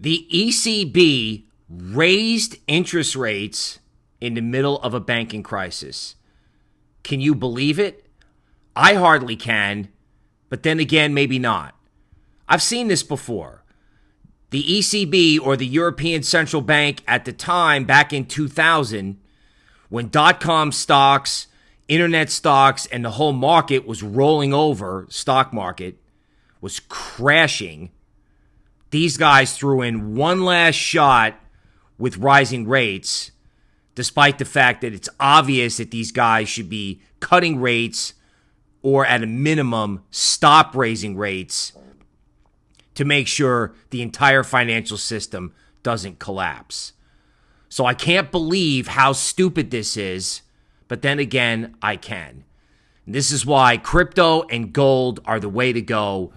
The ECB raised interest rates in the middle of a banking crisis. Can you believe it? I hardly can, but then again, maybe not. I've seen this before. The ECB or the European Central Bank at the time, back in 2000, when dot com stocks, internet stocks, and the whole market was rolling over, stock market was crashing, these guys threw in one last shot with rising rates, despite the fact that it's obvious that these guys should be cutting rates or at a minimum stop raising rates to make sure the entire financial system doesn't collapse. So I can't believe how stupid this is, but then again, I can. And this is why crypto and gold are the way to go